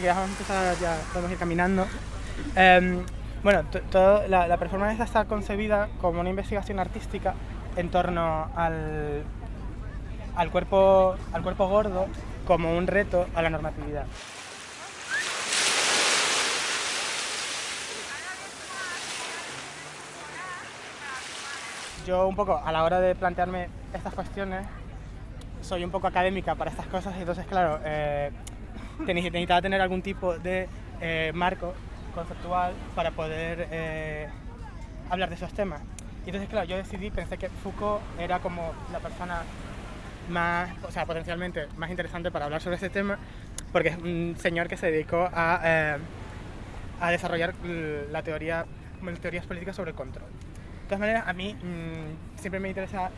que ya vamos a empezar, ya podemos ir caminando. Em, bueno, toda la, la performance está concebida como una investigación artística en torno al, al, cuerpo, al cuerpo gordo como un reto a la normatividad. Yo un poco a la hora de plantearme estas cuestiones soy un poco académica para estas cosas y entonces claro, eh, necesitaba tener algún tipo de eh, marco conceptual para poder eh, hablar de esos temas. Y entonces claro, yo decidí, pensé que Foucault era como la persona más, o sea, potencialmente más interesante para hablar sobre este tema, porque es un señor que se dedicó a, eh, a desarrollar la teoría, teorías políticas sobre el control. De todas maneras, a mí mm, siempre me interesa,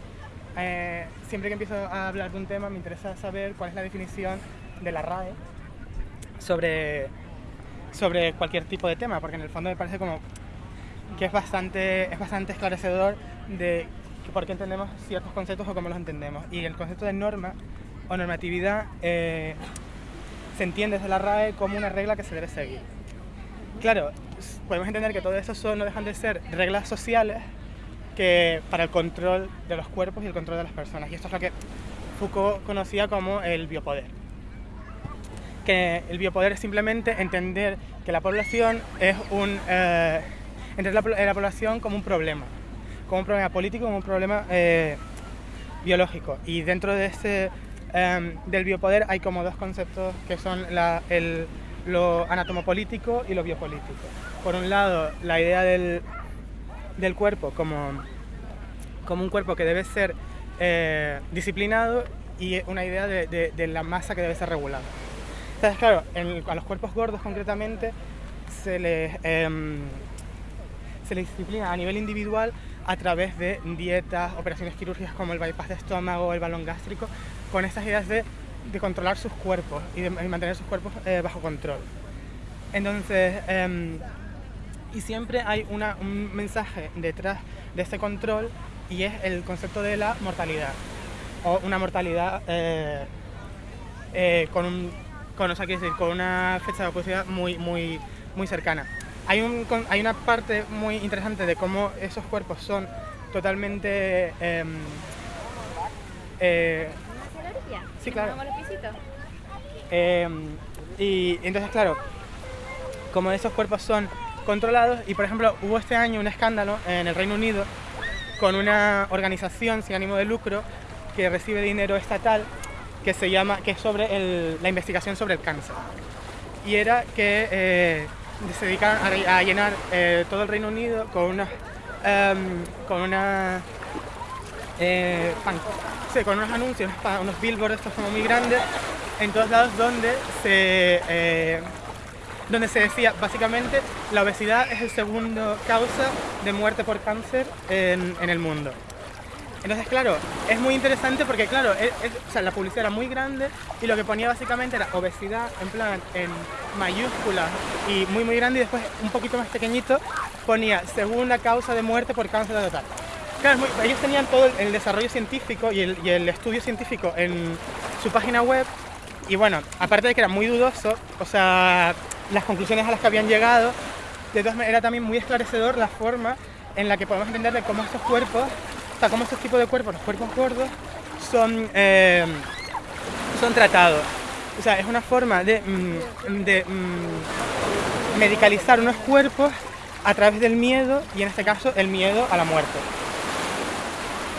eh, siempre que empiezo a hablar de un tema, me interesa saber cuál es la definición de la RAE sobre, sobre cualquier tipo de tema, porque en el fondo me parece como que es bastante, es bastante esclarecedor de por qué entendemos ciertos conceptos o cómo los entendemos. Y el concepto de norma o normatividad eh, se entiende desde la RAE como una regla que se debe seguir. Claro, podemos entender que todo eso son, no dejan de ser reglas sociales que para el control de los cuerpos y el control de las personas. Y esto es lo que Foucault conocía como el biopoder. Que el biopoder es simplemente entender que la población es un... Eh, entender la población como un problema como un problema político, como un problema eh, biológico. Y dentro de este, em, del biopoder hay como dos conceptos que son el, lo anatomopolítico y lo biopolítico. Por un lado, la idea del, del cuerpo como, como un cuerpo que debe ser eh, disciplinado y una idea de, de, la masa que debe ser regulada. Entonces, claro, a los cuerpos gordos concretamente se les, em, se les disciplina a nivel individual a través de dietas, operaciones quirúrgicas como el bypass de estómago, el balón gástrico, con estas ideas de, de controlar sus cuerpos y de mantener sus cuerpos eh, bajo control. Entonces, em, y siempre hay una, un mensaje detrás de ese control y es el concepto de la mortalidad, o una mortalidad eh, eh, con, un, con, o sea, decir, con una fecha de oposición muy, muy, muy cercana. Hay, un, hay una parte muy interesante de cómo esos cuerpos son totalmente... Eh, eh, sí, claro. Eh, y entonces, claro, como esos cuerpos son controlados, y por ejemplo, hubo este año un escándalo en el Reino Unido con una organización sin ánimo de lucro que recibe dinero estatal que se llama, que es sobre la investigación sobre el cáncer. Y era que eh, se dedican a, llenar eh, todo el Reino Unido con una em, con una eh, con unos anuncios, unos billboards estos como muy grandes en todos lados donde se donde se decía básicamente la obesidad es el segundo causa de muerte por cáncer en el mundo. Entonces, claro, es muy interesante porque, claro, la publicidad era muy grande y lo que ponía básicamente era obesidad en plan en mayúsculas y muy muy grande y después un poquito más pequeñito ponía segunda causa de muerte por cáncer total. Claro, ellos tenían todo el, desarrollo científico y el, y el estudio científico en su página web y bueno, aparte de que era muy dudoso, o sea, las conclusiones a las que habían llegado, de todas maneras era también muy esclarecedor la forma en la que podemos entender de cómo estos cuerpos sea, cómo estos tipos de cuerpos, los cuerpos gordos, son, eh, son tratados. O sea, es una forma de, mm, de mm, medicalizar unos cuerpos a través del miedo y en este caso el miedo a la muerte.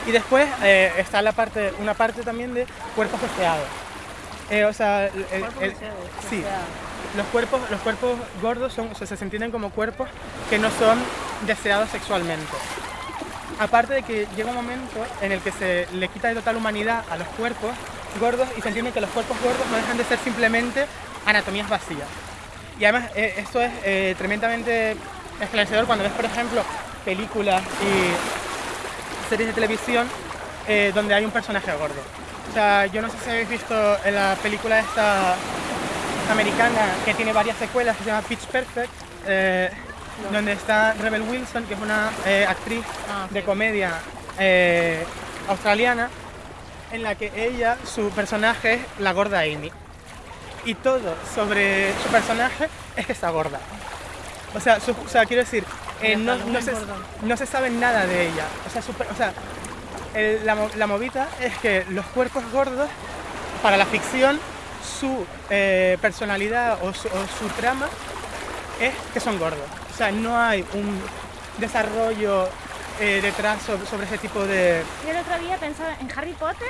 Y después eh, está la parte, una parte también de cuerpos deseados. Eh, o sea, sí, los cuerpos, los cuerpos gordos son, o sea, se entienden como cuerpos que no son deseados sexualmente. Aparte de que llega un momento en el que se le quita de total humanidad a los cuerpos gordos y se entiende que los cuerpos gordos no dejan de ser simplemente anatomías vacías. Y además eh, esto es eh, tremendamente esclarecedor cuando ves, por ejemplo, películas y series de televisión eh, donde hay un personaje gordo. O sea, yo no sé si habéis visto en la película esta americana que tiene varias secuelas, que se llama Pitch Perfect, donde está Rebel Wilson, que es una eh, actriz ah, de comedia eh, australiana, en la que ella, su personaje es la gorda Amy. y todo sobre su personaje es que está gorda. O sea, su- o sea quiero decir, eh, no, no se, no se sabe nada de ella. O sea, o sea, el- la, la movida es que los cuerpos gordos, para la ficción, su eh, personalidad o su, o su trama es que son gordos. O sea, no hay un desarrollo eh, detrás sobre, sobre ese tipo de... Yo el otro día pensaba en Harry Potter.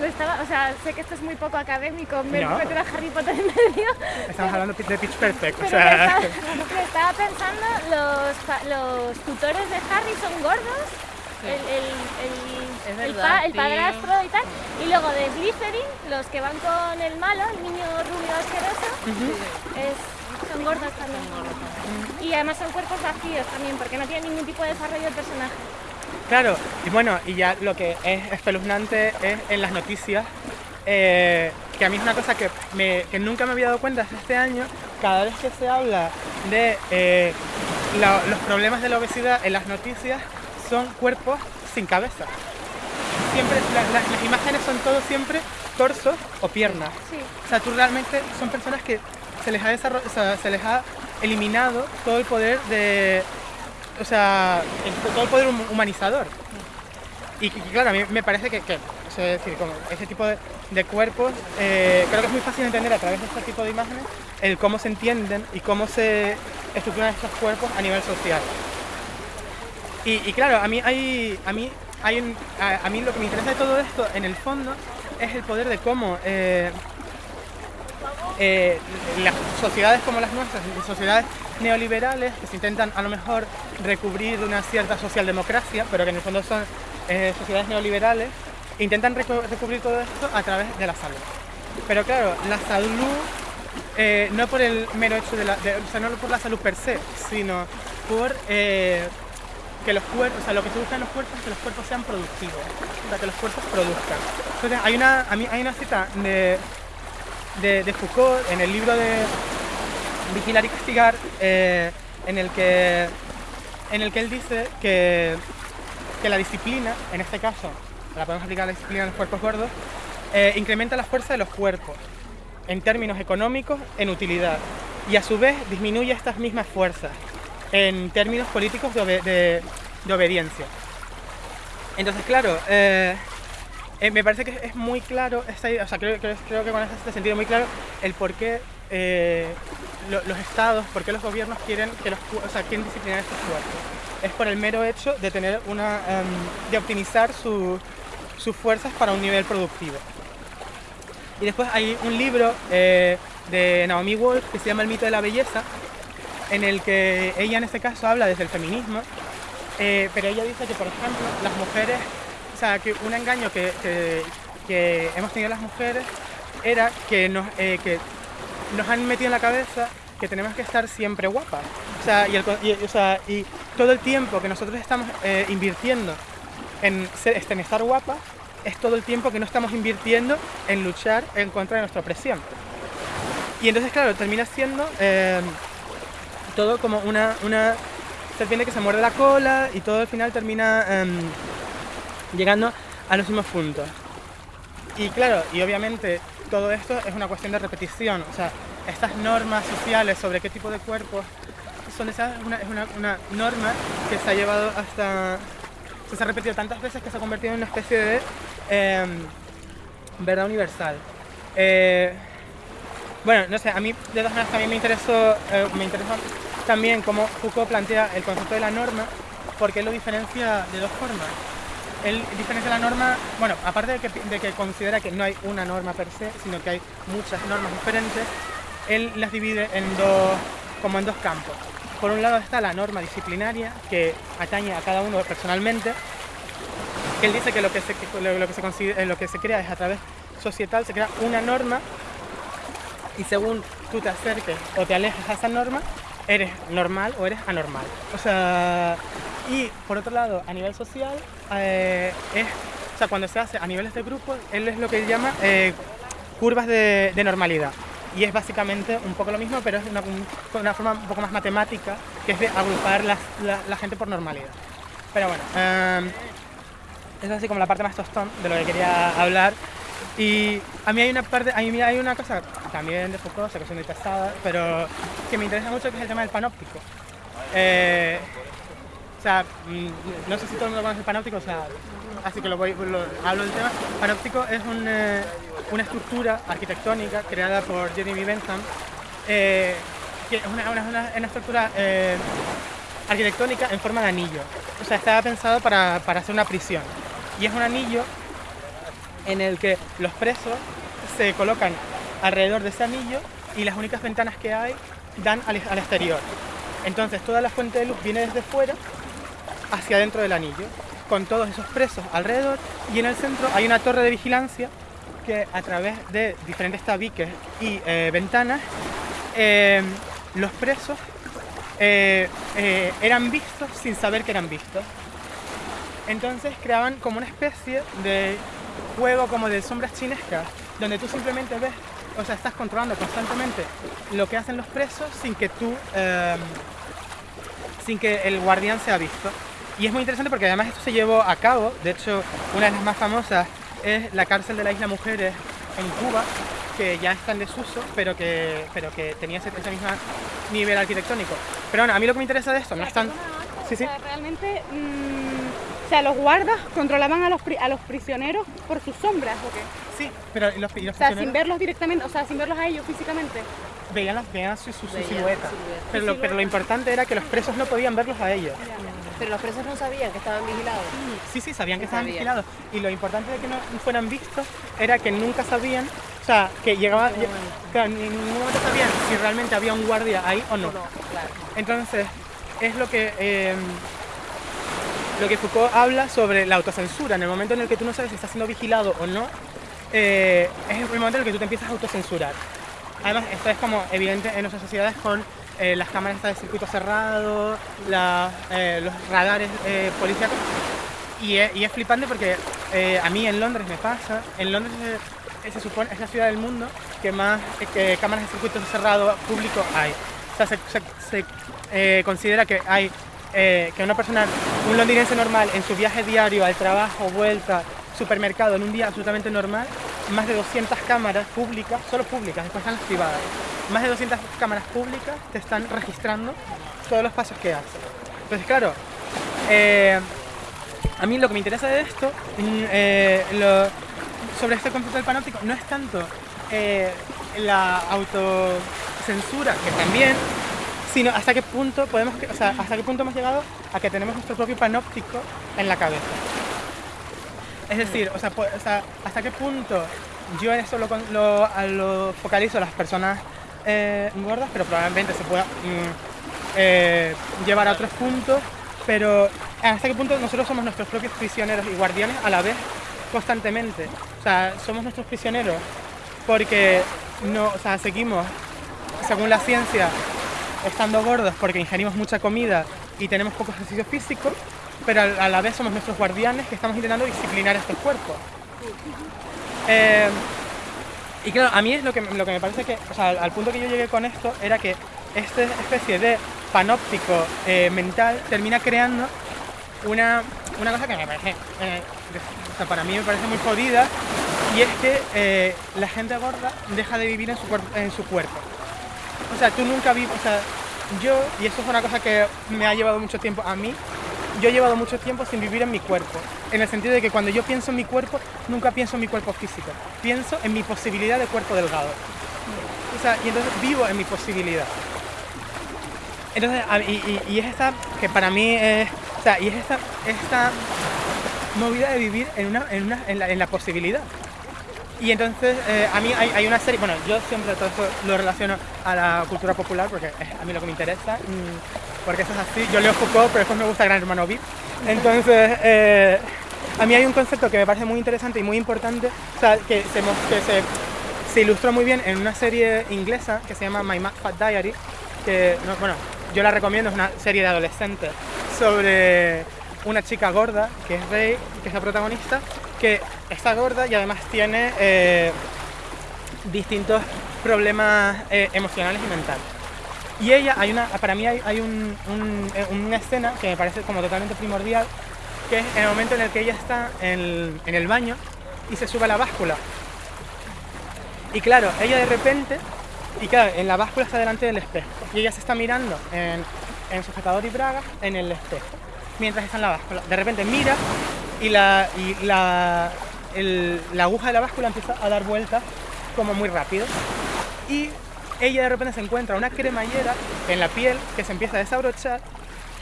Lo estaba, o sea, sé que esto es muy poco académico, me No. meter a Harry Potter en medio. Estamos hablando de Pitch Perfect. O sea, estaba, pensando, los, tutores de Harry son gordos. El, el, Es el, el, verdad, pa- el sí. padrastro y tal. Y luego de Slytherin, los que van con el malo, el niño rubio asqueroso, es, son gordos también. Y además son cuerpos vacíos también, porque no tienen ningún tipo de desarrollo del personaje. Claro, y bueno, y ya lo que es espeluznante es en las noticias, eh, que a mí es una cosa que, me- que nunca me había dado cuenta hasta este año, cada vez que se habla de eh, la- los problemas de la obesidad en las noticias, son cuerpos sin cabeza. Siempre, la- la- las imágenes son todo siempre torsos o piernas. Sí. O sea, tú realmente son personas que se les ha se les ha eliminado todo el poder de, o sea, el- todo el poder hum- humanizador. Y, claro, a mí me parece que, que es decir, como ese tipo de, cuerpos, eh, creo que es muy fácil entender a través de este tipo de imágenes el cómo se entienden y cómo se estructuran estos cuerpos a nivel social. Y, claro, a mí hay, a mí hay un- a, a mí lo que me interesa de todo esto, en el fondo, es el poder de cómo eh, eh, las sociedades como las nuestras, sociedades neoliberales, que se intentan a lo mejor recubrir una cierta socialdemocracia, pero que en el fondo son eh, sociedades neoliberales, intentan recu- recubrir todo esto a través de la salud. Pero claro, la salud eh, no por el mero hecho de la, o sea, no por la salud per se, sino por eh, que los cuerpos, o sea, lo que se busca en los cuerpos es que los cuerpos sean productivos, o sea, que los cuerpos produzcan. Entonces, hay una, a mí hay una cita de, de, de Foucault en el libro de Vigilar y Castigar, eh, en, el que, en el que él dice que, que la disciplina, en este caso, la podemos aplicar a la disciplina en los cuerpos gordos, eh, incrementa la fuerza de los cuerpos en términos económicos en utilidad y a su vez disminuye estas mismas fuerzas en términos políticos de, de- de obediencia. Entonces, claro, eh, eh, me parece que es muy claro, esta idea- o sea, creo, que con este sentido muy claro el por qué eh, lo- los estados, por qué los gobiernos quieren que los, o sea, quieren disciplinar estos cuerpos. Es por el mero hecho de tener una, em, de optimizar su- sus fuerzas para un nivel productivo. Y después hay un libro eh, de Naomi Wolf que se llama El mito de la belleza, en el que ella en este caso habla desde el feminismo, eh, pero ella dice que, por ejemplo, las mujeres, o sea, que un engaño que, hemos tenido las mujeres era que nos, eh, que nos han metido en la cabeza que tenemos que estar siempre guapas. O sea, y, todo el tiempo que nosotros estamos eh, invirtiendo en estar guapas es todo el tiempo que no estamos invirtiendo en luchar en contra de nuestra opresión. Y entonces, claro, termina siendo eh, todo como una, una serpiente que se muerde la cola y todo al final termina em, llegando a los mismos puntos. Y claro, y obviamente todo esto es una cuestión de repetición, o sea, estas normas sociales sobre qué tipo de cuerpos son esas, es una, norma que se ha llevado hasta, se ha repetido tantas veces que se ha convertido en una especie de em, verdad universal. Eh, bueno, no sé, a mí de todas maneras también me interesó, eh, me interesó también cómo Foucault plantea el concepto de la norma, porque lo diferencia de dos formas. Él diferencia la norma, bueno, aparte de que, de que considera que no hay una norma per se, sino que hay muchas normas diferentes, él las divide en dos, como en dos campos. Por un lado está la norma disciplinaria, que atañe a cada uno personalmente, él dice que lo que se, eh, lo que se crea es a través societal, se crea una norma y según tú te acerques o te alejes a esa norma, eres normal o eres anormal. O sea, y por otro lado, a nivel social, eh, es, o sea, cuando se hace a niveles de grupos, él es lo que llama eh, curvas de, normalidad. Y es básicamente un poco lo mismo, pero es una, un- una forma un poco más matemática, que es de agrupar la, gente por normalidad. Pero bueno, eh, es así como la parte más tostón de lo que quería hablar. Y a mí hay una parte, a mí hay una cosa también de Foucault, que soy muy pero que me interesa mucho que es el tema del panóptico. Eh, sea, mm, no sé si todo el mundo conoce panóptico, o sea, así que lo voy, lo- hablo del tema. Panóptico es un, eh, una estructura arquitectónica creada por Jeremy Bentham, eh, que es una, una- una- una estructura eh, arquitectónica en forma de anillo. O sea, estaba pensado para, para hacer una prisión. Y es un anillo en el que los presos se colocan alrededor de ese anillo y las únicas ventanas que hay dan al, al exterior. Entonces toda la fuente de luz viene desde fuera hacia dentro del anillo, con todos esos presos alrededor y en el centro hay una torre de vigilancia que a través de diferentes tabiques y eh, ventanas eh, los presos eh, eran vistos sin saber que eran vistos. Entonces creaban como una especie de juego como de sombras chinescas, donde tú simplemente ves, o sea, estás controlando constantemente lo que hacen los presos sin que tú, sin que el guardián sea visto. Y es muy interesante porque además esto se llevó a cabo, de hecho, una de las más famosas es la cárcel de la Isla Mujeres en Cuba, que ya está en desuso, pero que, pero que tenía ese, ese mismo nivel arquitectónico. Pero bueno, a mí lo que me interesa de esto no es tan... Sí, sí. Sea, realmente, mm, o sea, los guardas controlaban a los, pri- a los prisioneros por sus sombras, ¿o qué? Sí, pero y los, y los O sea, sin verlos directamente, o sea, sin verlos a ellos físicamente. veían, las- veían su, su- su Veían su silueta. silueta. Pero lo, pero lo importante era que los presos no podían verlos a ellos. Pero los presos no sabían que estaban vigilados. Sí, sí, sabían que estaban sabían. vigilados. Y lo importante de que no fueran vistos era que nunca sabían, o sea, que llegaba, que en ningún momento sabían si realmente había un guardia ahí o no. No, claro. Entonces, es lo que, eh, lo que Foucault habla sobre la autocensura. En el momento en el que tú no sabes si estás siendo vigilado o no, eh, es el momento en el que tú te empiezas a autocensurar. Además, esto es como evidente en nuestras sociedades con eh, las cámaras de circuito cerrado, eh, los radares eh. Y es, flipante porque eh, a mí en Londres me pasa. En Londres eh, se supone es la ciudad del mundo que más cámaras de circuito cerrado público hay. O sea, se, se- se, considera que hay que una persona, un londinense normal, en su viaje diario al trabajo, vuelta, supermercado, en un día absolutamente normal, más de 200 cámaras públicas, solo públicas, después están las privadas, más de 200 cámaras públicas te están registrando todos los pasos que haces. Entonces, claro, eh, a mí lo que me interesa de esto, mm, eh, lo- sobre este concepto del panóptico, no es tanto eh, la autocensura, que también, sino hasta qué punto podemos, o sea, hasta qué punto hemos llegado a que tenemos nuestro propio panóptico en la cabeza. Es decir, po- o sea, hasta qué punto yo en lo focalizo a las personas eh, gordas, pero probablemente se pueda mm, eh, llevar a otros puntos, pero hasta qué punto nosotros somos nuestros propios prisioneros y guardianes a la vez constantemente. O sea, somos nuestros prisioneros porque no, o sea, seguimos, según la ciencia, estando gordos porque ingerimos mucha comida y tenemos poco ejercicio físico, pero a la vez somos nuestros guardianes que estamos intentando disciplinar estos cuerpos. Eh, y claro, a mí es lo que, lo que me parece que, o sea, al, punto que yo llegué con esto, era que esta especie de panóptico eh, mental termina creando una, una cosa que me parece, eh, o sea, para mí me parece muy jodida, y es que eh, la gente gorda deja de vivir en su, en su cuerpo. O sea, tú nunca vives, o sea, yo, y esto es una cosa que me ha llevado mucho tiempo a mí, yo he llevado mucho tiempo sin vivir en mi cuerpo, en el sentido de que cuando yo pienso en mi cuerpo, nunca pienso en mi cuerpo físico, pienso en mi posibilidad de cuerpo delgado. O sea, y entonces vivo en mi posibilidad. Entonces, y- y es esta, que para mí es, o sea, y es esta, esta movida de vivir en, una, en, una, en, la, en la posibilidad. Y entonces, eh, a mí hay, hay una serie, bueno, yo siempre todo esto lo relaciono a la cultura popular porque es a mí lo que me interesa, mm, porque eso es así. Yo leo Foucault, pero después me gusta Gran Hermano VIP. Entonces, eh, a mí hay un concepto que me parece muy interesante y muy importante, o sea, que se, que se, se ilustró muy bien en una serie inglesa que se llama My Mad Fat Diary, que, no, bueno, yo la recomiendo, es una serie de adolescentes sobre una chica gorda, que es Rey, que es la protagonista, que está gorda y además tiene eh, distintos problemas eh, emocionales y mentales. Y ella, para mí hay, eh, una escena que me parece como totalmente primordial, que es el momento en el que ella está en, el baño y se sube a la báscula. Y claro, ella de repente, y claro, en la báscula está delante del espejo, y ella se está mirando en, en sujetador y braga en el espejo, mientras está en la báscula. De repente mira y la, y la, el- la aguja de la báscula empieza a dar vueltas como muy rápido. Y ella de repente se encuentra una cremallera en la piel que se empieza a desabrochar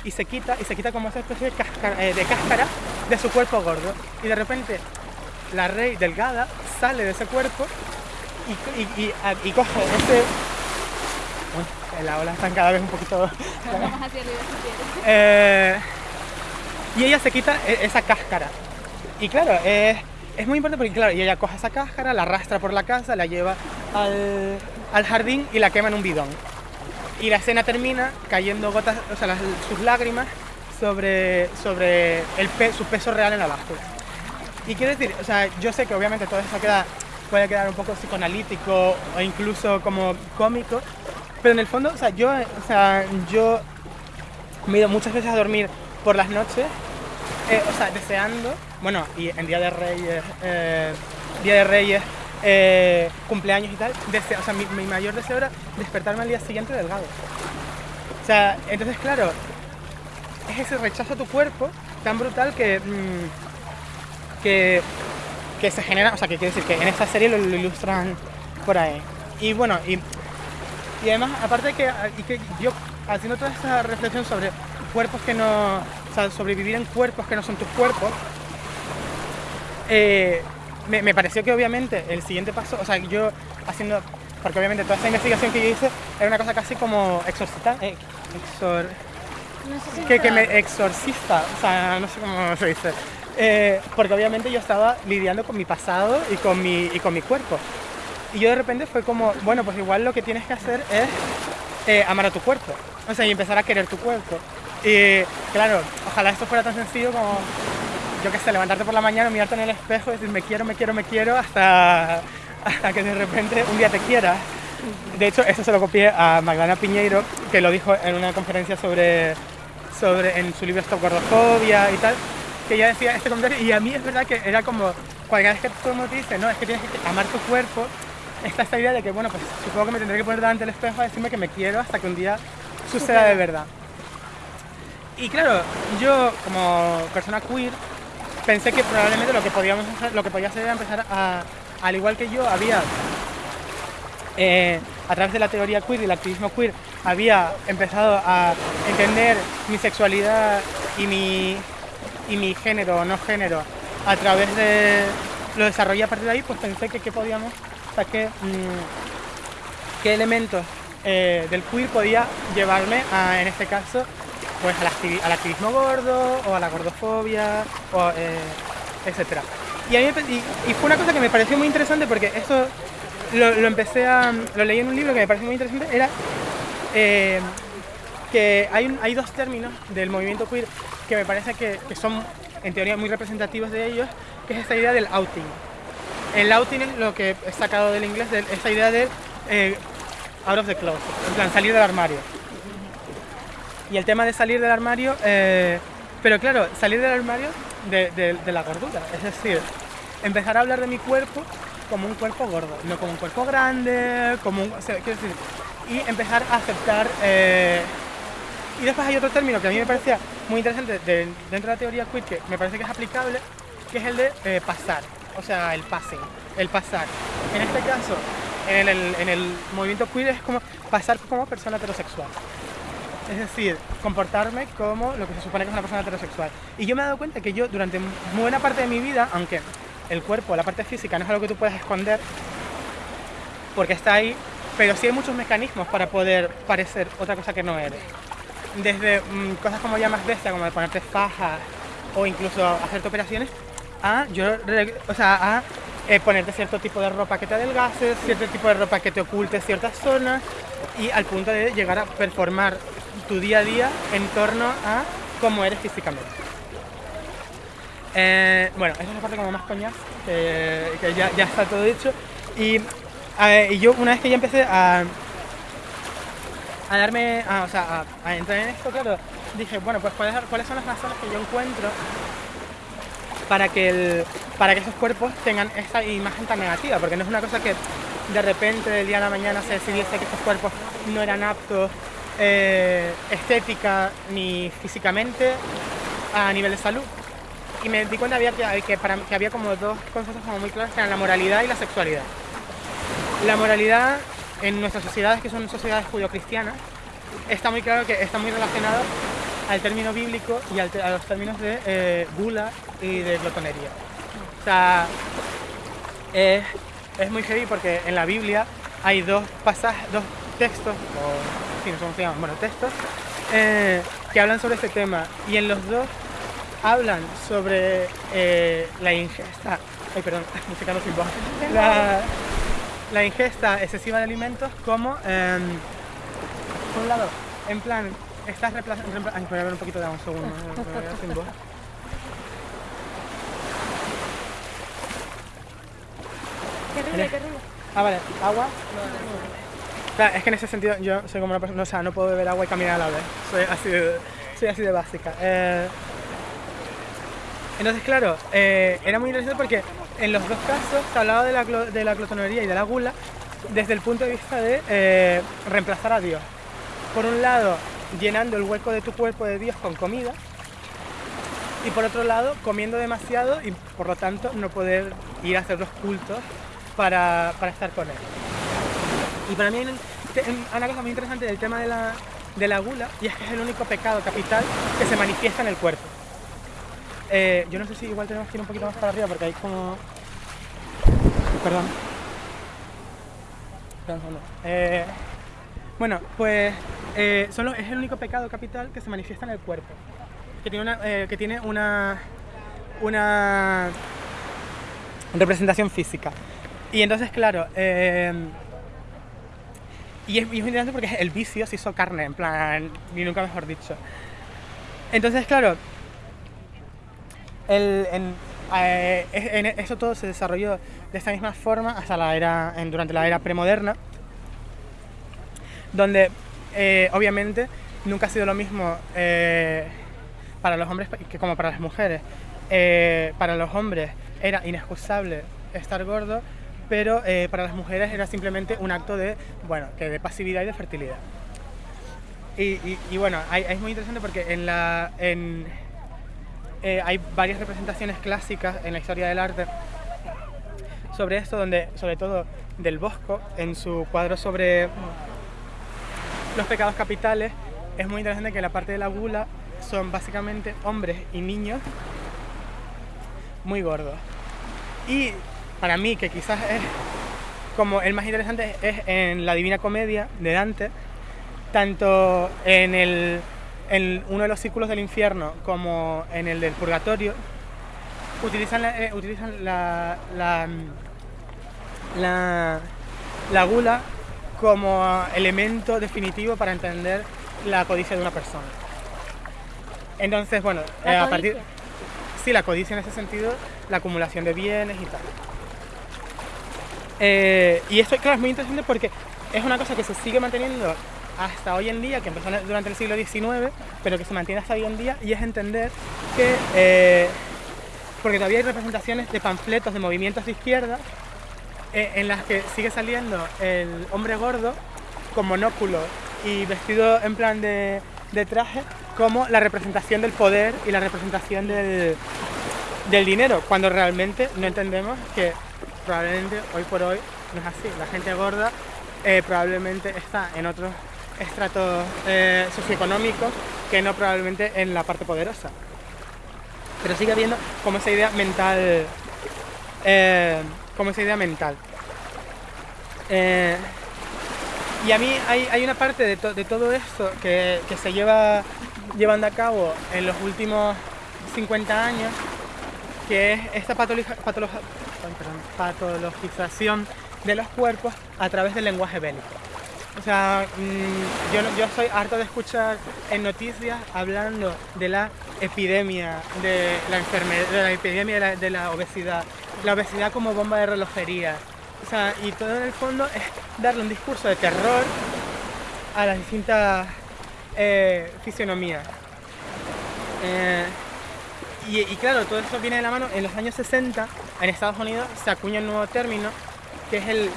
y se quita, y se quita como esa especie de cáscara, eh, de cáscara de su cuerpo gordo. Y de repente la rey delgada sale de ese cuerpo y, y- y coge ese... Uy, las olas están cada vez un poquito... Vamos hacia arriba si quieres. Eh, y ella se quita e- esa cáscara. Y claro, es, muy importante porque claro, y ella coge esa cáscara, la arrastra por la casa, la lleva al, jardín y la quema en un bidón. Y la escena termina cayendo gotas, o sea, sus lágrimas sobre, sobre el pe- su peso real en la báscula. Y quiero decir, o sea, yo sé que obviamente todo eso queda, puede quedar un poco psicoanalítico o incluso como cómico, pero en el fondo, o sea, yo, o sea, yo me he ido muchas veces a dormir por las noches, eh, o sea, deseando, bueno, y en Día de Reyes, eh, Día de Reyes, eh, cumpleaños y tal, desea- o sea, mi, mayor deseo era despertarme al día siguiente delgado. O sea, entonces, claro, es ese rechazo a tu cuerpo tan brutal que, mm, que, que se genera, o sea, que quiere decir que en esta serie lo, ilustran por ahí. Y bueno, y, y además, aparte que, y que yo, haciendo toda esta reflexión sobre cuerpos que no, o sea, sobrevivir en cuerpos que no son tus cuerpos, eh, me, me pareció que obviamente el siguiente paso, o sea, yo haciendo, porque obviamente toda esta investigación que yo hice era una cosa casi como exorcita, eh, exor, No sé si que, que me exorcista, o sea, no sé cómo se dice. Eh, porque obviamente yo estaba lidiando con mi pasado y con mi, y con mi cuerpo. Y yo de repente fue como, bueno, pues igual lo que tienes que hacer es amar a tu cuerpo. O sea, y empezar a querer tu cuerpo. Y claro, ojalá esto fuera tan sencillo como, yo qué sé, levantarte por la mañana, mirarte en el espejo y decir me quiero, me quiero, me quiero, hasta, hasta que de repente un día te quieras. De hecho, eso se lo copié a Magdalena Piñeiro, que lo dijo en una conferencia sobre, sobre en su libro Stop Gordofobia y tal, que ella decía este comentario, y a mí es verdad que era como, cualquier vez que todo el te dice, no, es que tienes que amar tu cuerpo, está esta idea de que, bueno, pues supongo que me tendré que poner delante del espejo a decirme que me quiero hasta que un día suceda de verdad. Y claro, yo como persona queer pensé que probablemente lo que podíamos hacer, lo que podía hacer era empezar a, al igual que yo, había eh, a través de la teoría queer y el activismo queer, había empezado a entender mi sexualidad y mi, y mi género o no género a través de lo desarrollé a partir de ahí, pues pensé que qué podíamos, o sea, qué, mm, qué elementos eh, del queer podía llevarme a, en este caso, pues al, activi- al activismo gordo o a la gordofobia, o, eh, etc. Y, fue una cosa que me pareció muy interesante porque esto lo, empecé a. lo leí en un libro que me pareció muy interesante, era eh, que hay, hay dos términos del movimiento queer que me parece que, que son en teoría muy representativos de ellos, que es esta idea del outing. El outing es lo que he sacado del inglés, de esta idea de eh, out of the closet, en plan salir del armario. Y el tema de salir del armario, eh, pero claro, salir del armario de, la gordura, es decir, empezar a hablar de mi cuerpo como un cuerpo gordo, no como un cuerpo grande, como un, quiero decir, y empezar a aceptar. eh, y después hay otro término que a mí me parecía muy interesante de- dentro de la teoría queer, que me parece que es aplicable, que es el de eh, pasar, o sea, el passing, el pasar. En este caso, en el movimiento queer es como pasar como persona heterosexual. Es decir, comportarme como lo que se supone que es una persona heterosexual. Y yo me he dado cuenta que yo durante buena parte de mi vida, aunque el cuerpo, la parte física no es algo que tú puedas esconder, porque está ahí, pero sí hay muchos mecanismos para poder parecer otra cosa que no eres. Desde mm, cosas como ya más bestia, como de ponerte fajas o incluso hacerte operaciones, a, yo, o sea, a eh, ponerte cierto tipo de ropa que te adelgace, cierto tipo de ropa que te oculte ciertas zonas y al punto de llegar a performar tu día a día en torno a cómo eres físicamente. Eh, bueno, esa es la parte como más coñaz, que, que ya, está todo dicho. Y, eh, yo una vez que ya empecé a, a darme, a, o sea, a entrar en esto, claro, dije, bueno, pues cuáles, cuáles son las razones que yo encuentro para que, el, para que esos cuerpos tengan esa imagen tan negativa, porque no es una cosa que de repente del día a la mañana se decidiese que estos cuerpos no eran aptos eh, estética ni físicamente a nivel de salud. Y me di cuenta que, que, que había como dos conceptos como muy claros, que eran la moralidad y la sexualidad. La moralidad en nuestras sociedades, que son sociedades judio-cristianas, está muy claro que está muy relacionado al término bíblico y a los términos de eh, gula y de glotonería. O sea, es, muy heavy porque en la Biblia hay dos pasajes, dos textos, sí, no se llaman, bueno, textos, eh, que hablan sobre este tema. Y en los dos hablan sobre eh, la ingesta, ay perdón, la, la ingesta excesiva de alimentos como, em, por un lado, en plan, estás reemplazando, ay, voy a ver un poquito de un segundo, me voy a sin voz. Qué horrible, qué horrible. Ah, vale, agua. Claro, es que en ese sentido yo soy como una persona, o sea, no puedo beber agua y caminar a la vez. Soy así de, básica. Eh, entonces, claro, eh, era muy interesante porque en los dos casos se hablaba de la, de la glotonería y de la gula desde el punto de vista de eh, reemplazar a Dios. Por un lado, llenando el hueco de tu cuerpo de Dios con comida y por otro lado, comiendo demasiado y por lo tanto no poder ir a hacer los cultos para, para estar con Él. Y para mí hay una cosa muy interesante del tema de la, de la gula y es que es el único pecado capital que se manifiesta en el cuerpo. Eh, yo no sé si igual tenemos que ir un poquito más para arriba porque hay como... Perdón. Eh, bueno, pues eh, son los- es el único pecado capital que se manifiesta en el cuerpo. Que tiene una, eh, que tiene una, una representación física. Y entonces, claro, y, es, y muy interesante porque el vicio se hizo carne, en plan, ni nunca mejor dicho. Entonces, claro, el- eh, eso todo se desarrolló de esta misma forma hasta la era, durante la era premoderna, donde eh, obviamente nunca ha sido lo mismo eh, para los hombres que como para las mujeres. Para los hombres era inexcusable estar gordo, pero eh, para las mujeres era simplemente un acto de, bueno, que de pasividad y de fertilidad. Y, bueno, es muy interesante porque en la, en, eh, hay varias representaciones clásicas en la historia del arte sobre esto, donde sobre todo del Bosco, en su cuadro sobre los pecados capitales, es muy interesante que la parte de la gula son básicamente hombres y niños muy gordos. Y para mí, que quizás es como el más interesante, es en la Divina Comedia de Dante, tanto en, el, en uno de los círculos del infierno como en el del purgatorio, utilizan la, eh, utilizan la, la, la, la gula como elemento definitivo para entender la codicia de una persona. Entonces, bueno, eh, a partir... Sí, la codicia en ese sentido, la acumulación de bienes y tal. Eh, y esto, claro, es muy interesante porque es una cosa que se sigue manteniendo hasta hoy en día, que empezó durante el siglo XIX, pero que se mantiene hasta hoy en día, y es entender que, eh, porque todavía hay representaciones de panfletos de movimientos de izquierda eh, en las que sigue saliendo el hombre gordo con monóculo y vestido en plan de, de traje como la representación del poder y la representación del, del dinero, cuando realmente no entendemos que probablemente hoy por hoy no es así. La gente gorda eh, probablemente está en otros estratos eh, socioeconómicos que no probablemente en la parte poderosa. Pero sigue habiendo como esa idea mental, eh, como esa idea mental. Eh, y a mí hay, hay una parte de, to- de todo esto que, que se lleva llevando a cabo en los últimos 50 años, que es esta patologi- patolo- ay, perdón, patologización de los cuerpos a través del lenguaje bélico. O sea, mm, yo, soy harto de escuchar en noticias hablando de la epidemia de la enfermedad, de la epidemia de la, de la obesidad, la obesidad como bomba de relojería. O sea, y todo en el fondo es darle un discurso de terror a las distintas eh, fisionomías. Eh, y, y claro, todo eso viene de la mano. En los años 60, en Estados Unidos, se acuña un nuevo término, que es el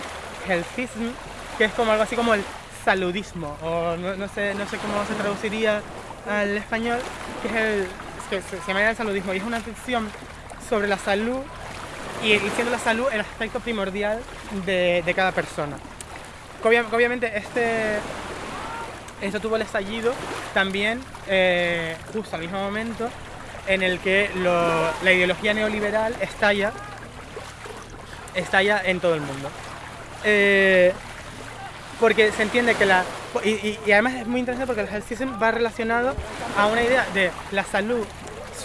healthism, que es como algo así como el saludismo, o no, sé, no sé cómo se traduciría al español, que es el, que se, llama el saludismo, y es una ficción sobre la salud, y, y siendo la salud el aspecto primordial de, de cada persona. Obviamente este, esto tuvo el estallido también eh, justo al mismo momento en el que la ideología neoliberal estalla, estalla en todo el mundo. Eh, porque se entiende que la... Y, además es muy interesante porque el healthism va relacionado a una idea de la salud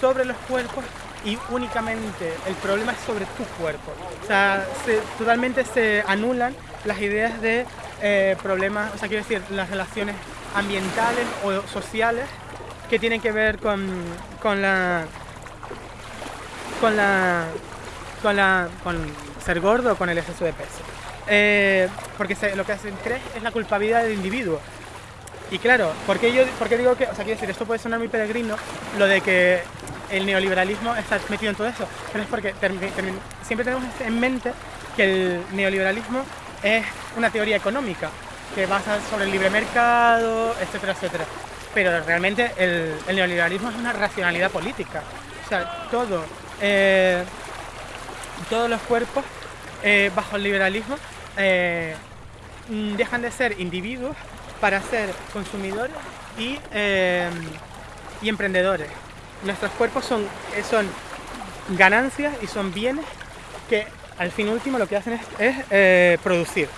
sobre los cuerpos y únicamente el problema es sobre tu cuerpo. O sea, se- totalmente se anulan las ideas de eh, problemas, o sea, quiero decir, las relaciones ambientales o sociales que tienen que ver con, con la con la con la con ser gordo con el exceso de peso. Eh, porque se- lo que se cree es la culpabilidad del individuo. Y claro ¿por qué yo por qué digo que o sea quiero decir esto puede sonar muy peregrino lo de que el neoliberalismo está metido en todo eso pero es porque siempre tenemos en mente que el neoliberalismo es una teoría económica que basa sobre el libre mercado etcétera etcétera pero realmente el, neoliberalismo es una racionalidad política o sea todo eh, todos los cuerpos eh, bajo el liberalismo eh, mm, dejan de ser individuos para ser consumidores y, y emprendedores. Nuestros cuerpos son, son ganancias y son bienes que al fin último lo que hacen es, producir.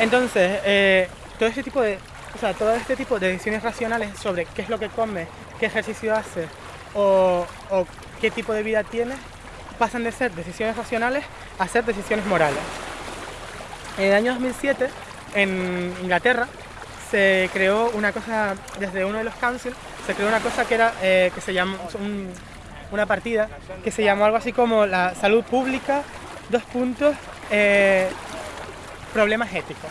Entonces, todo este tipo de, o sea, todo este tipo de decisiones racionales sobre qué es lo que come, qué ejercicio hace o, qué tipo de vida tiene, pasan de ser decisiones racionales a ser decisiones morales. En el año 2007, en Inglaterra, se creó una cosa, desde uno de los councils, se creó una cosa que era, eh, que se llamó, un- una partida, que se llamó algo así como la salud pública, dos puntos, eh, problemas éticos,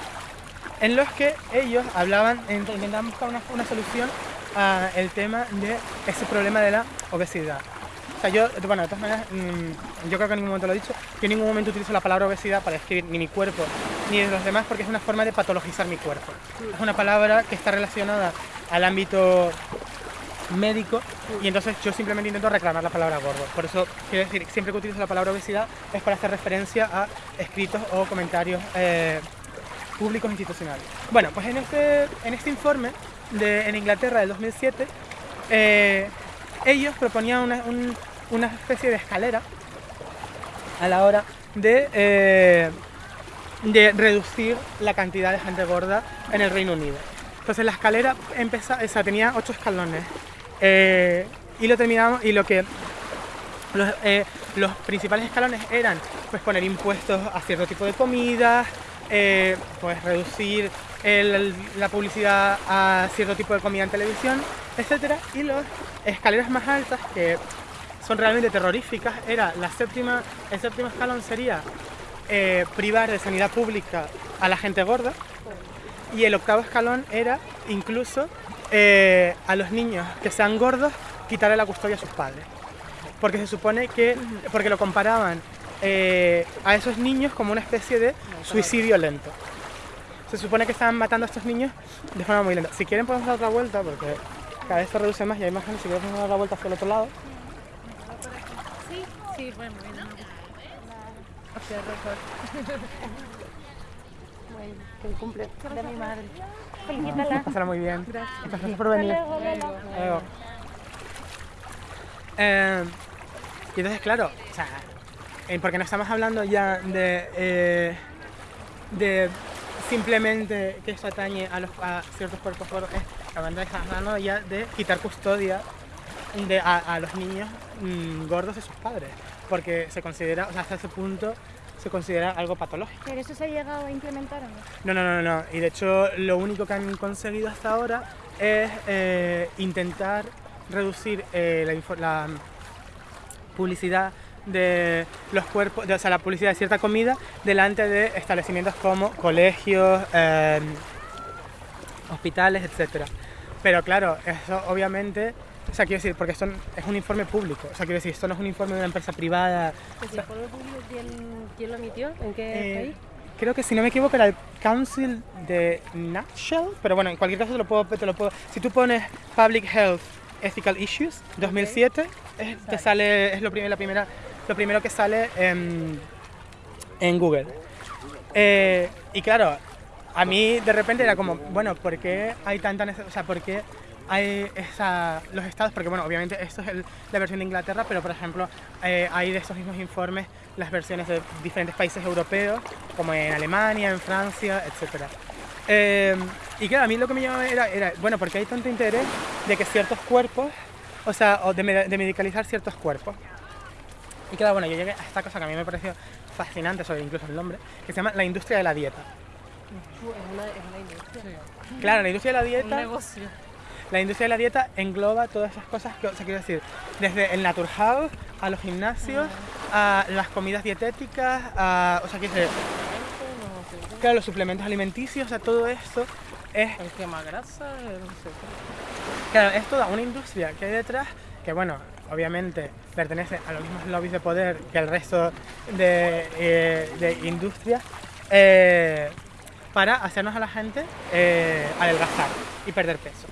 en los que ellos hablaban, int- intentaban buscar una, una solución al tema de ese problema de la obesidad. O sea, yo, bueno, de todas maneras, mm, yo creo que en ningún momento lo he dicho, yo en ningún momento utilizo la palabra obesidad para describir ni mi cuerpo ni de los demás porque es una forma de patologizar mi cuerpo. Es una palabra que está relacionada al ámbito médico y entonces yo simplemente intento reclamar la palabra gordo. Por eso quiero decir, siempre que utilizo la palabra obesidad es para hacer referencia a escritos o comentarios eh, públicos institucionales. Bueno, pues en este, en este informe de, en Inglaterra del 2007, eh, ellos proponían una, un- una especie de escalera a la hora de, eh, de reducir la cantidad de gente gorda en el Reino Unido. Entonces la escalera empezó, o sea, tenía ocho escalones eh, y lo terminamos y lo que los, los principales escalones eran pues poner impuestos a cierto tipo de comidas, eh, pues reducir la publicidad a cierto tipo de comida en televisión, etcétera. Y las escaleras más altas que son realmente terroríficas era la séptima, el séptimo escalón sería eh, privar de sanidad pública a la gente gorda y el octavo escalón era incluso eh, a los niños que sean gordos quitarle la custodia a sus padres porque se supone que, porque lo comparaban eh, a esos niños como una especie de suicidio lento. Se supone que estaban matando a estos niños de forma muy lenta. Si quieren podemos dar otra vuelta porque cada vez se reduce más y hay más gente. Si quieren podemos dar la vuelta hacia el otro lado. Sí, bueno, bueno. Que el cumple de mi madre. Felicítala. Pásala muy bien. Gracias. Gracias por venir. Hasta luego, Lola. Luego. Eh, y entonces, claro, o sea, eh, porque no estamos hablando ya de, eh, de simplemente que esto atañe a, los, a ciertos cuerpos gordos, es, hablando, estamos hablando ya de quitar custodia de, a, a los niños mm, gordos de sus padres, porque se considera, o sea, hasta ese punto se considera algo patológico. Pero eso se ha llegado a implementar o no? No, no, no, no. Y de hecho lo único que han conseguido hasta ahora es eh, intentar reducir eh, la publicidad de los cuerpos, de- o sea, la publicidad de cierta comida delante de establecimientos como colegios, eh, hospitales, etcétera. Pero claro, eso obviamente, o sea, quiero decir, porque esto es un informe público, o sea, quiero decir, esto no es un informe de una empresa privada. ¿El informe público quién, quién lo emitió? ¿En qué Eh, país? creo que si no me equivoco era el Council de Nutshell, pero bueno, en cualquier caso te lo puedo, te lo puedo si tú pones Public Health Ethical Issues 2007, es, te sale, es lo, la primera, lo primero que sale en, Google. Eh, y claro, a mí de repente era como, bueno, ¿por qué hay tanta necesidad? O sea, ¿por qué hay esa, los estados? Porque bueno, obviamente esto es la versión de Inglaterra, pero por ejemplo eh, hay de estos mismos informes las versiones de diferentes países europeos, como en Alemania, en Francia, etc. Eh, y claro, a mí lo que me llamaba era, bueno, porque hay tanto interés de que ciertos cuerpos, o sea, o de medicalizar ciertos cuerpos. Y claro, bueno, yo llegué a esta cosa que a mí me pareció fascinante, sobre incluso el nombre, que se llama la industria de la dieta. Es una, es una industria. Claro, la industria de la Un dieta, negocio. la industria de la dieta engloba todas esas cosas que, o sea, quiero decir, desde el naturhaus a los gimnasios, a las comidas dietéticas, a, o sea, quiero decir, claro, los suplementos alimenticios, o sea, todo esto es El quema grasa, el no sé qué. Claro, es toda una industria que hay detrás que, bueno, obviamente pertenece a los mismos lobbies de poder que el resto de, eh, industrias eh, para hacernos a la gente eh, adelgazar y perder peso.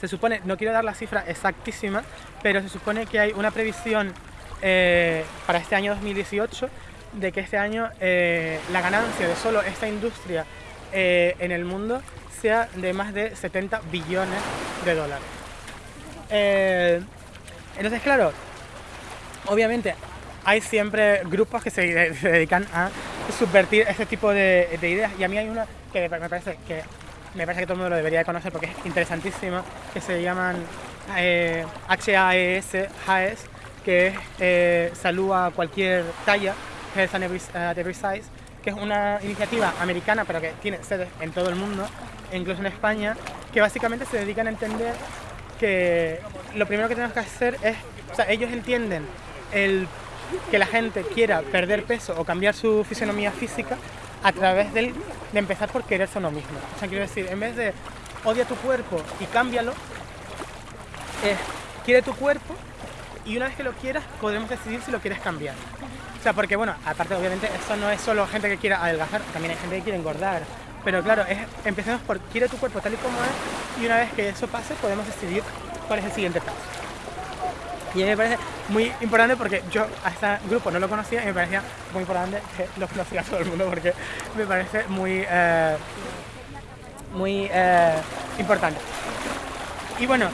Se supone, no quiero dar la cifra exactísima, pero se supone que hay una previsión eh, para este año 2018 de que este año la ganancia de solo esta industria en el mundo sea de más de 70 billones de dólares. Eh, entonces, claro, obviamente hay siempre grupos que se, se dedican a subvertir ese tipo de, de ideas. Y a mí hay una que me parece que me parece que todo el mundo lo debería de conocer porque es interesantísima que se llaman eh, HAES, HAES que es eh, salud a cualquier talla Health and at Every Size que es una iniciativa americana pero que tiene sedes en todo el mundo incluso en España que básicamente se dedican a entender que lo primero que tenemos que hacer es, o sea, ellos entienden el que la gente quiera perder peso o cambiar su fisionomía física a través del- de empezar por quererse uno mismo. O sea, quiero decir, en vez de odia tu cuerpo y cámbialo, es quiere tu cuerpo y una vez que lo quieras podremos decidir si lo quieres cambiar. O sea, porque bueno, aparte obviamente esto no es solo gente que quiera adelgazar, también hay gente que quiere engordar. Pero claro, empecemos por quiere tu cuerpo tal y como es y una vez que eso pase podemos decidir cuál es el siguiente paso. Y a mí me parece muy importante porque yo a este grupo no lo conocía y me parecía muy importante que lo conociera todo el mundo porque me parece muy, eh, muy eh, importante. Y bueno,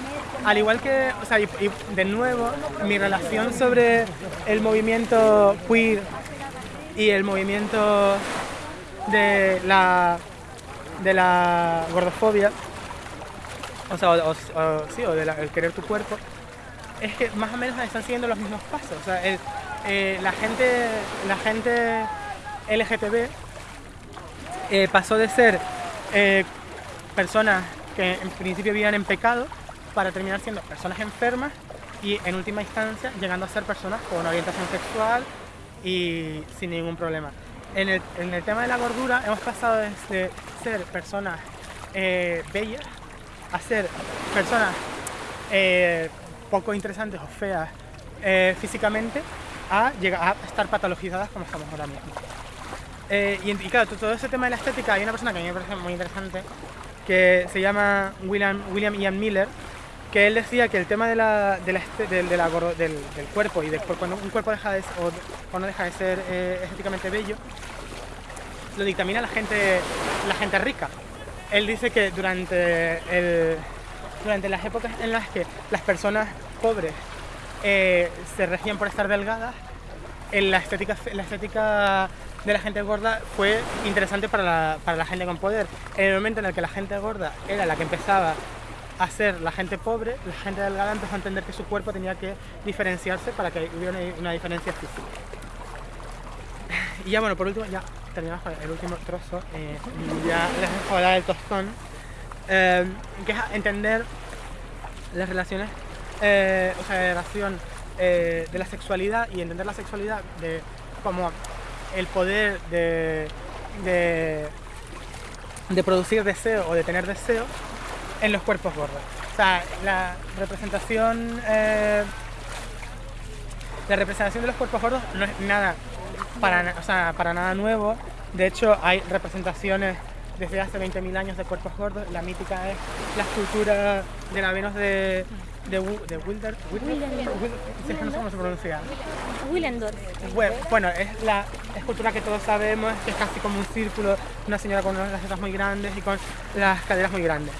al igual que, o sea, y de nuevo, mi relación sobre el movimiento queer y el movimiento de la, de la gordofobia, o sea, o, sí, o del querer tu cuerpo, es que más o menos están siguiendo los mismos pasos. O sea, eh, la gente, la gente LGTB eh, pasó de ser eh, personas que en principio vivían en pecado para terminar siendo personas enfermas y en última instancia llegando a ser personas con orientación sexual y sin ningún problema. En el, en el tema de la gordura hemos pasado desde ser personas eh, bellas a ser personas eh, poco interesantes o feas eh, físicamente a llegar a estar patologizadas como estamos ahora mismo. Y, y claro, todo ese tema de la estética, hay una persona que a mí me parece muy interesante que se llama William, William Ian Miller, que él decía que el tema de la, de la del, de la del, del cuerpo y de cuando un cuerpo deja de, o de- cuando deja de ser eh, estéticamente bello, lo dictamina la gente, la gente rica. Él dice que durante, el- durante las épocas en las que las personas pobres eh, se regían por estar delgadas, en la estética, la estética de la gente gorda fue interesante para la, para la gente con poder. En el momento en el que la gente gorda era la que empezaba a ser la gente pobre, la gente delgada empezó a entender que su cuerpo tenía que diferenciarse para que hubiera una, diferencia física. Y ya bueno, por último, ya terminamos con el último trozo, eh, ya les dejo hablar del tostón, eh, que es entender las relaciones, eh, o sea, la relación eh, de la sexualidad y entender la sexualidad de como el poder de, de, de producir deseo o de tener deseo en los cuerpos gordos. O sea, la representación, eh, la representación de los cuerpos gordos no es nada para, o sea, para nada nuevo. De hecho, hay representaciones desde hace 20.000 años de cuerpos gordos. La mítica es la escultura de la Venus de, de, de Wilder. Sí, es que no sé cómo se pronuncia. Willendorf. Bue- Bueno, es la escultura que todos sabemos, que es casi como un círculo, una señora con unas tetas muy grandes y con las caderas muy grandes.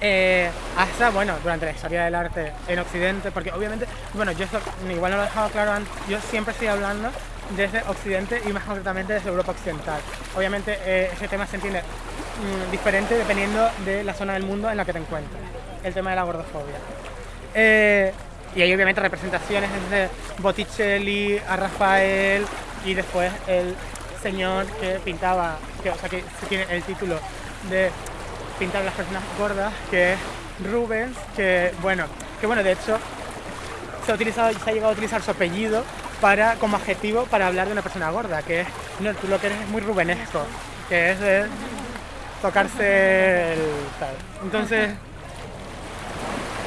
Eh, hasta, bueno, durante la historia del arte en Occidente, porque obviamente, bueno, yo esto igual no lo he dejado claro antes, yo siempre estoy hablando desde Occidente y más concretamente desde Europa Occidental. Obviamente eh, ese tema se entiende mm, diferente dependiendo de la zona del mundo en la que te encuentres, el tema de la gordofobia. Eh, y hay obviamente representaciones desde Botticelli a Rafael y después el señor que pintaba, que, o sea que tiene el título de pintar las personas gordas, que es Rubens, que bueno, que bueno, de hecho se ha, utilizado, se ha llegado a utilizar su apellido para, como adjetivo para hablar de una persona gorda, que es, no, tú lo que eres es muy rubenesco, que es de tocarse el tal. Entonces,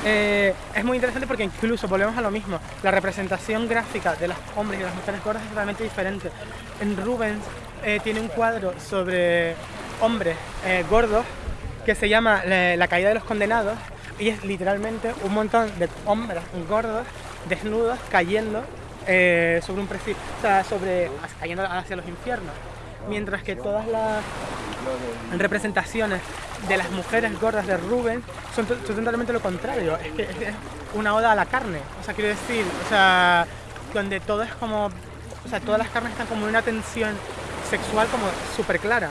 eh, es muy interesante porque incluso volvemos a lo mismo, la representación gráfica de los hombres y de las mujeres gordas es totalmente diferente. En Rubens eh, tiene un cuadro sobre hombres eh, gordos que se llama la, caída de los condenados y es literalmente un montón de hombres gordos desnudos cayendo eh, sobre un precipicio, o sea, sobre, cayendo hacia los infiernos. Mientras que todas las representaciones de las mujeres gordas de Rubens son totalmente lo contrario. Es que es una oda a la carne. O sea, quiero decir, o sea, donde todo es como, o sea, todas las carnes están como en una tensión sexual como súper clara.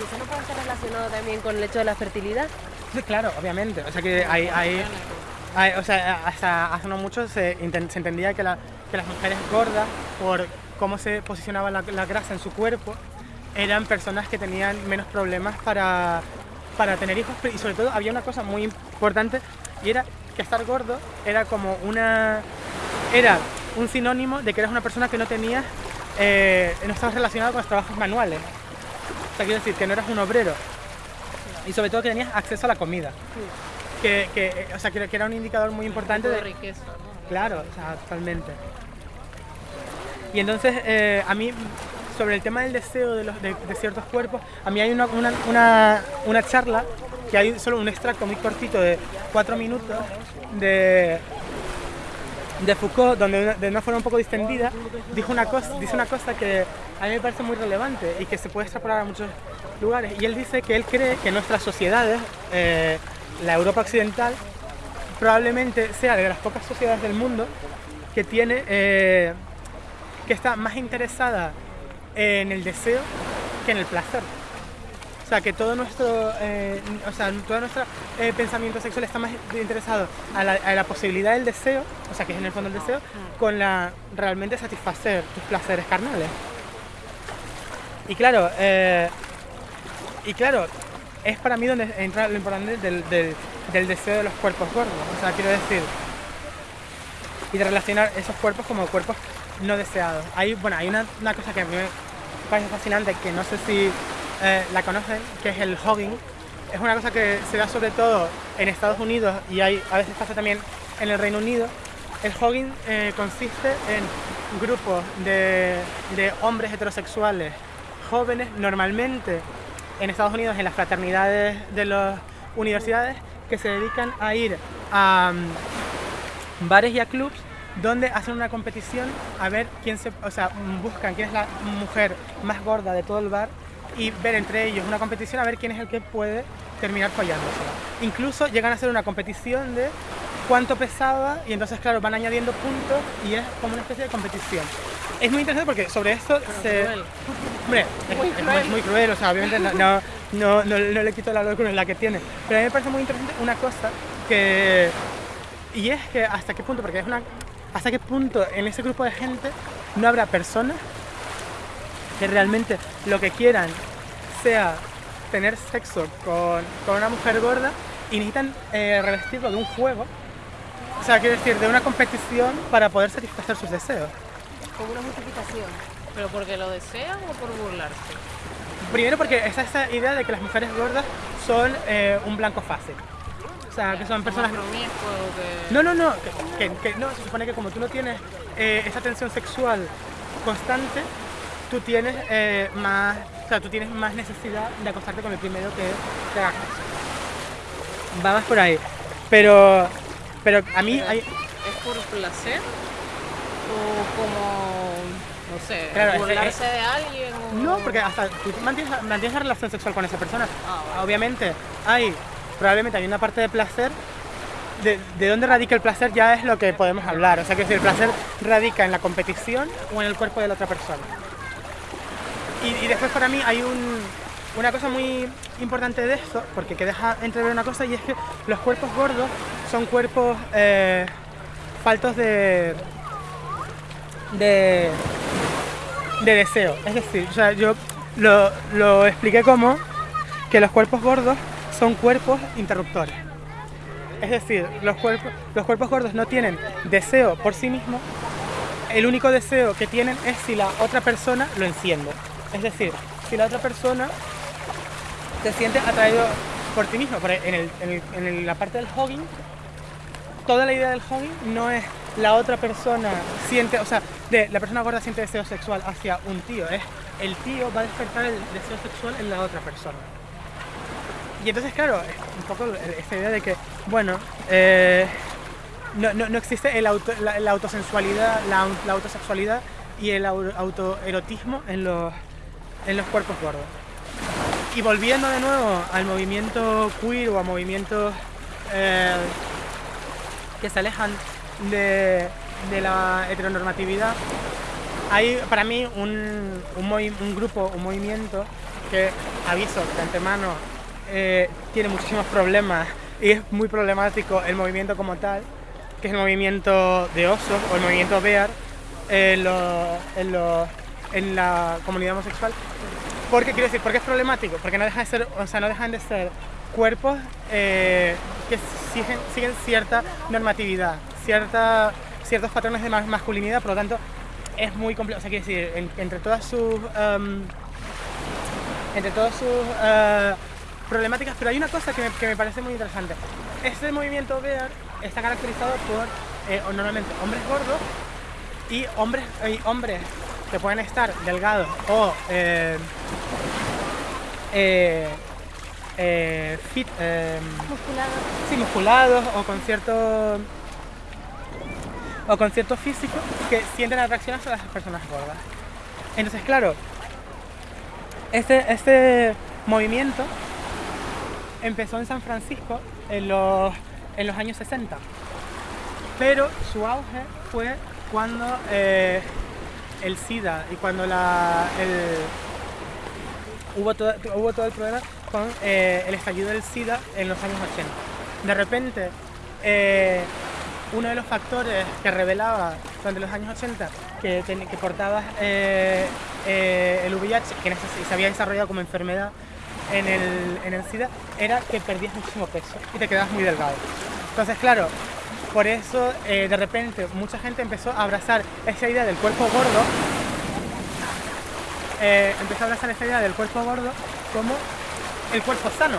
¿Y eso no puede estar relacionado también con el hecho de la fertilidad? Sí, claro, obviamente. O sea que hay, hay, o sea, hasta hace no mucho se, entendía que, la- que las mujeres gordas, por cómo se posicionaba la, la grasa en su cuerpo, eran personas que tenían menos problemas para, para tener hijos. Y sobre todo había una cosa muy importante y era que estar gordo era como una... Era un sinónimo de que eras una persona que no tenías... eh, no estabas relacionado con los trabajos manuales. Sea, quiero decir, que no eras un obrero y sobre todo que tenías acceso a la comida. Que, que, eh, o sea, que, que era un indicador muy importante de de... riqueza, ¿no? Claro, o sea, totalmente. Y entonces, eh, a mí, sobre el tema del deseo de, los, de, de ciertos cuerpos, a mí hay una, una, una, una charla, que hay solo un extracto muy cortito de cuatro minutos de, de Foucault, donde de una forma un poco distendida, dijo una cosa, dice una cosa que a mí me parece muy relevante y que se puede extrapolar a muchos lugares. Y él dice que él cree que nuestras sociedades, eh, la Europa occidental, probablemente sea de las pocas sociedades del mundo que tiene eh, que está más interesada en el deseo que en el placer. O sea, que todo nuestro, eh, o sea, todo nuestro eh, pensamiento sexual está más interesado a la, a la posibilidad del deseo, o sea, que es en el fondo el deseo, con la realmente satisfacer tus placeres carnales. Y claro, eh, y claro, es para mí donde entra lo importante del, del- del deseo de los cuerpos gordos. O sea, quiero decir, y de relacionar esos cuerpos como cuerpos no deseados. Hay, bueno, hay una, una cosa que a mí me parece fascinante, que no sé si eh, la conocen, que es el hogging. Es una cosa que se da sobre todo en Estados Unidos y hay, a veces pasa también en el Reino Unido. El hogging eh, consiste en grupos de, de hombres heterosexuales jóvenes, normalmente en Estados Unidos en las fraternidades de las universidades, que se dedican a ir a mm, bares y a clubs donde hacen una competición a ver quién se, o sea, buscan quién es la mujer más gorda de todo el bar y ver entre ellos una competición a ver quién es el que puede terminar follándosela. Incluso llegan a hacer una competición de cuánto pesaba y entonces claro van añadiendo puntos y es como una especie de competición. Es muy interesante porque sobre esto se... cruel. Hombre, es, Muy es muy- cruel. cruel, o sea, obviamente no, no, no, no- le quito la locura la que tiene. Pero a mí me parece muy interesante una cosa que... Y es que hasta qué punto, porque es una... Hasta qué punto en ese grupo de gente no habrá personas que realmente lo que quieran sea tener sexo con, con una mujer gorda y necesitan eh, revestirlo de un juego. O sea, quiero decir, de una competición para poder satisfacer sus deseos. Como una justificación. ¿Pero porque lo desean o por burlarse? Primero porque esa idea de que las mujeres gordas son eh, un blanco fácil. O sea, que son personas... Que... No, no, no, que, que- que no, se supone que como tú no tienes eh, esa tensión sexual constante, tú tienes eh, más, o sea, tú tienes más necesidad de acostarte con el primero que te haga caso. Va más por ahí. Pero, pero a mí hay, ¿Es por placer? ¿O como, no sé, Claro, es- burlarse de alguien? O... No, porque hasta tú mantienes, mantienes la relación sexual con esa persona. Ah. Obviamente, hay, probablemente hay una parte de placer. De, de dónde radica el placer ya es lo que podemos hablar. O sea, que si el placer radica en la competición o en el cuerpo de la otra persona. Y, después para mí hay un- una cosa muy importante de esto, porque que deja entrever una cosa, y es que los cuerpos gordos son cuerpos eh, faltos de, de, de deseo. Es decir, yo lo, lo expliqué como que los cuerpos gordos son cuerpos interruptores. Es decir, los cuerpos, los cuerpos gordos no tienen deseo por sí mismos, el único deseo que tienen es si la otra persona lo enciende. Es decir, si la otra persona se siente atraído por ti mismo. Por en, la parte del hogging, toda la idea del hogging no es la otra persona siente, o sea, la persona gorda siente deseo sexual hacia un tío, es el tío va a despertar el deseo sexual en la otra persona. Y entonces, claro, es un poco esta idea de que, bueno, eh, no, no- no existe la, autosensualidad, la, la autosexualidad y el au- autoerotismo en los, en los cuerpos gordos. Y volviendo de nuevo al movimiento queer o a movimientos eh, que se alejan de, de la heteronormatividad, hay para mí un, un, grupo, un movimiento que, aviso de antemano, eh, tiene muchísimos problemas y es muy problemático el movimiento como tal, que es el movimiento de osos o el movimiento Bear en, lo- en lo- en la comunidad homosexual. Porque quiero decir, porque es problemático, porque no dejan de ser, o sea, no dejan de ser cuerpos eh, que siguen, cierta normatividad, cierta, ciertos patrones de ma- masculinidad, por lo tanto es muy complejo. O sea, quiero decir, en- entre todas sus em, entre todas sus eh, problemáticas, pero hay una cosa que me, que me parece muy interesante. Este movimiento Bear está caracterizado por eh, normalmente hombres gordos y hombres, y hombres que pueden estar delgados o eh, eh, eh, fit, eh, sí, musculados o con cierto o con cierto físico que sienten atracción hacia las personas gordas. Entonces, claro, este, este movimiento empezó en San Francisco en los, en los años 60, pero su auge fue cuando eh, el SIDA y cuando la, hubo, todo, hubo todo el problema con eh, el estallido del SIDA en los años 80. De repente, eh, uno de los factores que revelaba durante los años 80 que, ten- que portabas eh, el VIH, que se había desarrollado como enfermedad en el, en el SIDA, era que perdías muchísimo peso y te quedabas muy delgado. Entonces, claro, por eso eh, de repente mucha gente empezó a abrazar esa idea del cuerpo gordo eh, empezó a abrazar esta idea del cuerpo gordo como el cuerpo sano.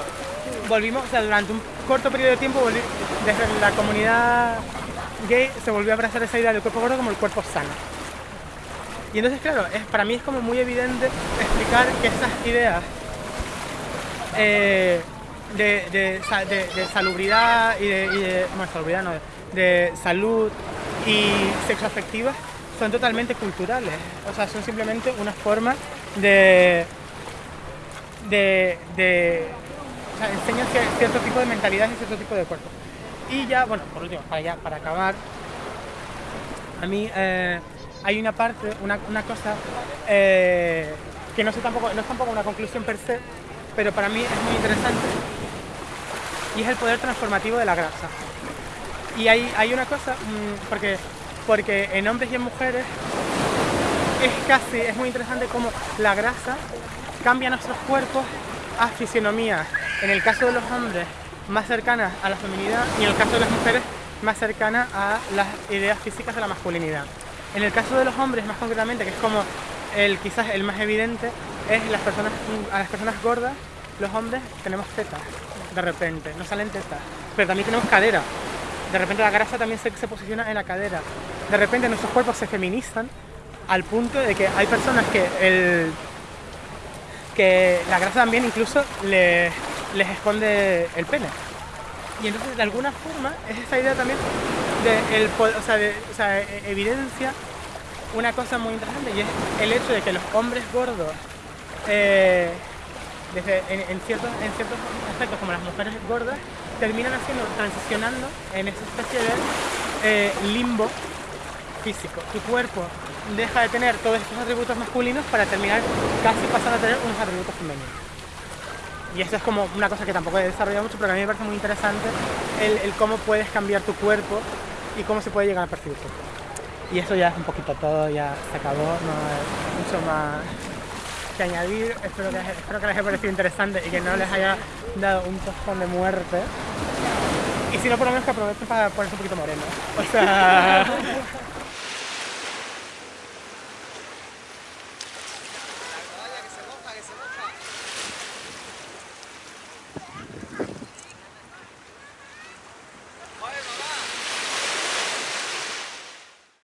Volvimos, o sea, durante un corto periodo de tiempo, desde la comunidad gay se volvió a abrazar esa idea del cuerpo gordo como el cuerpo sano. Y entonces, claro, es, para mí es como muy evidente explicar que esas ideas eh, de, de sa- de- de salubridad y de, y de- salubridad no, de salud y sexoafectivas son totalmente culturales. O sea, son simplemente una forma de, de, de o sea, enseñan cier- cierto tipo de mentalidad y cierto tipo de cuerpo. Y ya, bueno, por último, para, ya, para acabar, a mí eh, hay una parte, una, una cosa eh, que no, sé tampoco, no es tampoco una conclusión per se, pero para mí es muy interesante y es el poder transformativo de la grasa. Y hay, hay una cosa, mm, porque, porque en hombres y en mujeres es casi, es muy interesante cómo la grasa cambia nuestros cuerpos a fisionomías. En el caso de los hombres, más cercanas a la feminidad y en el caso de las mujeres, más cercanas a las ideas físicas de la masculinidad. En el caso de los hombres, más concretamente, que es como el quizás el más evidente, es las personas, a las personas gordas, los hombres tenemos tetas, de repente, no salen tetas, pero también tenemos cadera. De repente la grasa también se, se posiciona en la cadera. De repente nuestros cuerpos se feminizan al punto de que hay personas que el que la grasa también incluso le- les esconde el pene. Y entonces de alguna forma es esa idea también de, el, o sea, de- o sea, e- evidencia una cosa muy interesante y es el hecho de que los hombres gordos eh, desde, en, ciertos, en ciertos aspectos como las mujeres gordas terminan haciendo, transicionando en esa especie de eh, limbo físico. Tu cuerpo deja de tener todos estos atributos masculinos para terminar casi pasando a tener unos atributos femeninos. Y eso es como una cosa que tampoco he desarrollado mucho, pero a mí me parece muy interesante el, el cómo puedes cambiar tu cuerpo y cómo se puede llegar a percibir tu cuerpo. Y eso ya es un poquito todo, ya se acabó, no hay mucho más que añadir. Espero que, espero que les haya parecido interesante y que no les haya dado un tostón de muerte. Y si no, por lo menos que aprovechen para ponerse un poquito moreno. O sea,